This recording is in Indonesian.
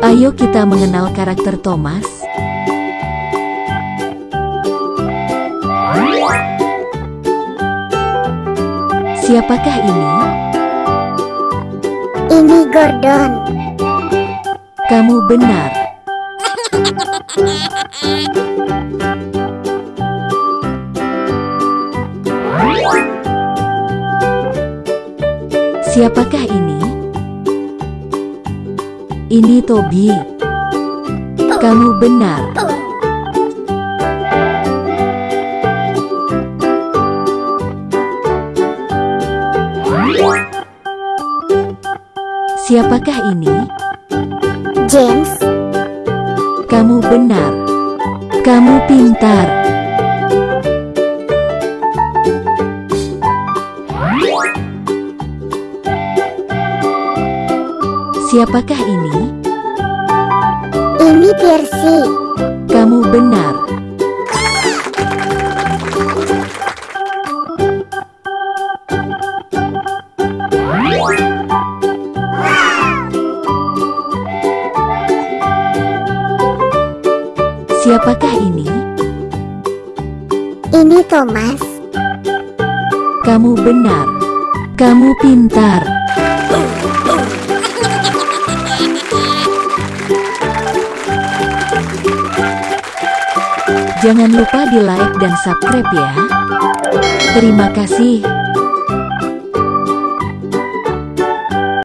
Ayo kita mengenal karakter Thomas. Siapakah ini? Ini Gordon. Kamu benar. Siapakah ini? Ini Toby. Kamu benar. Siapakah ini? James. Kamu benar. Kamu pintar. Siapakah ini? Ini Percy. Kamu benar. Siapakah ini? Ini Thomas. Kamu benar. Kamu pintar. Jangan lupa di like dan subscribe ya. Terima kasih.